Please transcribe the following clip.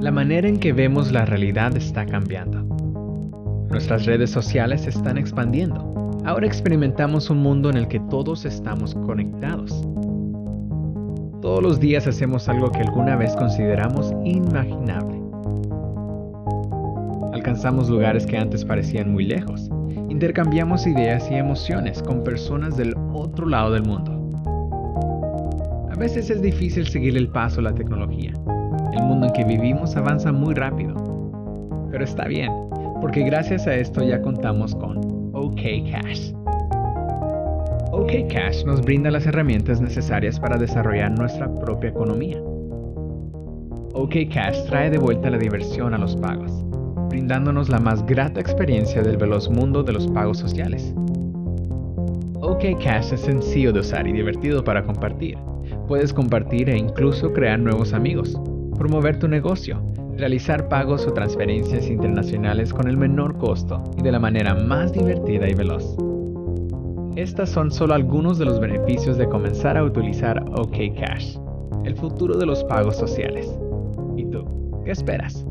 La manera en que vemos la realidad está cambiando. Nuestras redes sociales se están expandiendo. Ahora experimentamos un mundo en el que todos estamos conectados. Todos los días hacemos algo que alguna vez consideramos inimaginable. Alcanzamos lugares que antes parecían muy lejos. Intercambiamos ideas y emociones con personas del otro lado del mundo. A veces es difícil seguir el paso a la tecnología. En que vivimos avanza muy rápido. Pero está bien, porque gracias a esto ya contamos con OK Cash. OK Cash nos brinda las herramientas necesarias para desarrollar nuestra propia economía. OK Cash trae de vuelta la diversión a los pagos, brindándonos la más grata experiencia del veloz mundo de los pagos sociales. OK Cash es sencillo de usar y divertido para compartir. Puedes compartir e incluso crear nuevos amigos, promover tu negocio, realizar pagos o transferencias internacionales con el menor costo y de la manera más divertida y veloz. Estas son solo algunos de los beneficios de comenzar a utilizar OK Cash, el futuro de los pagos sociales. ¿Y tú? ¿Qué esperas?